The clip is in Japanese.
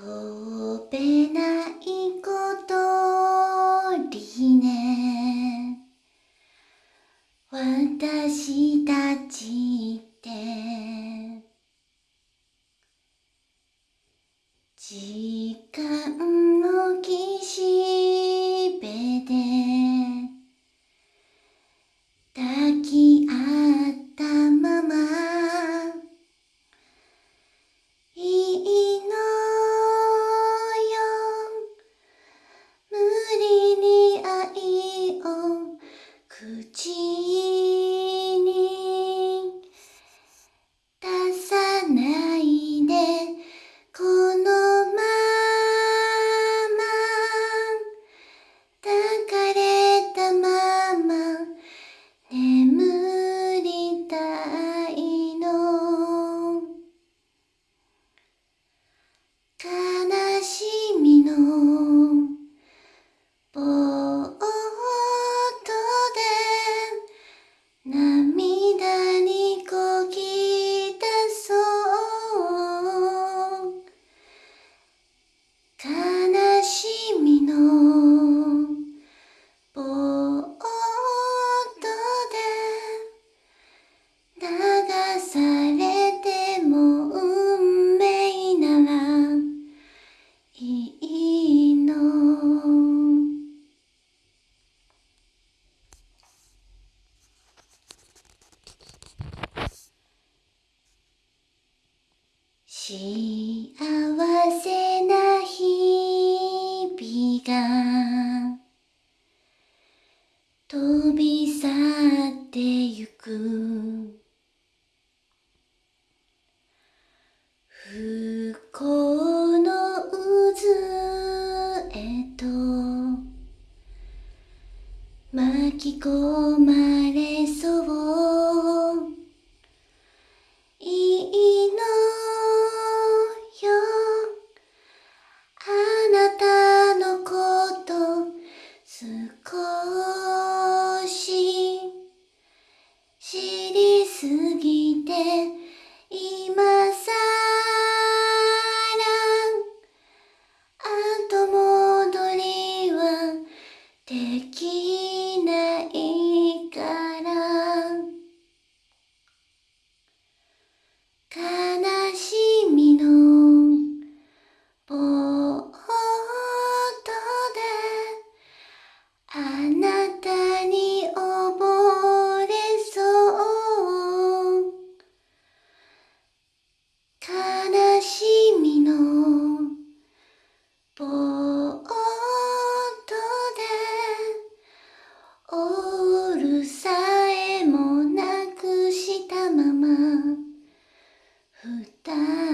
飛べないことりね私たちって。時間をのボートで流されても運命ならいいの幸せび去ってゆく。不幸の渦へと巻き込まれて今二た